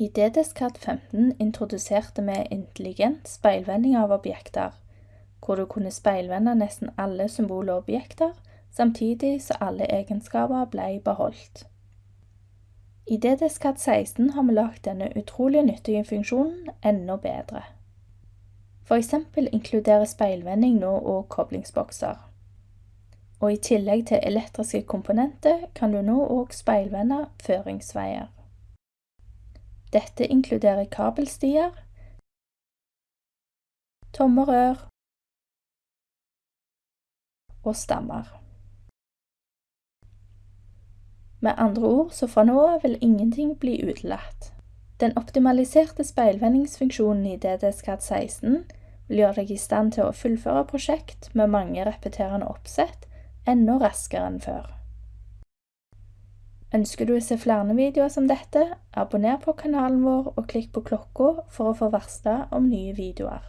I DDSCAD 15 introduserte vi intelligent speilvending av objekter, hvor du kunne speilvende nesten alle symboler og objekter, samtidig så alle egenskaper ble beholdt. I DDSCAD 16 har vi lagt denne utrolig nyttige funksjonen enda bedre. Eksempel inkluderer speilvending nå òg koblingsbokser. Og i tillegg til elektriske komponenter kan du nå òg speilvende føringsveier. Dette inkluderer kabelstier, tomme rør og stammer. Med andre ord, så fra nå av vil ingenting bli utelatt. Den optimaliserte speilvendingsfunksjonen i DDSCAD 16 vil gjøre deg i stand til å fullføre prosjekt med mange repeterende oppsett enda raskere enn før. Ønsker du å se flere videoer som dette, abonner på kanalen vår og klikk på klokka for å få varsla om nye videoer.